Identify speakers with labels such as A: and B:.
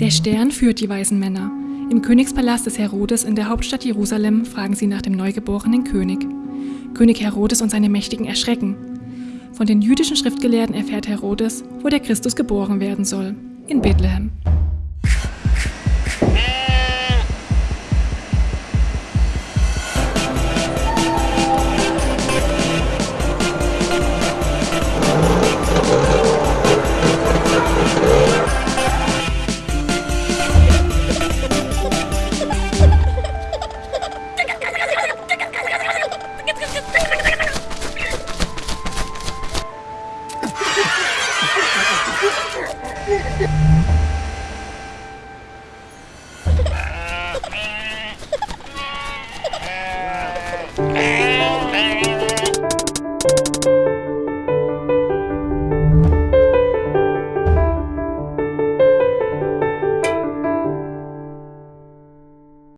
A: Der Stern führt die weisen Männer. Im Königspalast des Herodes in der Hauptstadt Jerusalem fragen sie nach dem neugeborenen König. König Herodes und seine Mächtigen erschrecken. Von den jüdischen Schriftgelehrten erfährt Herodes, wo der Christus geboren werden soll. In Bethlehem.
B: Yeah.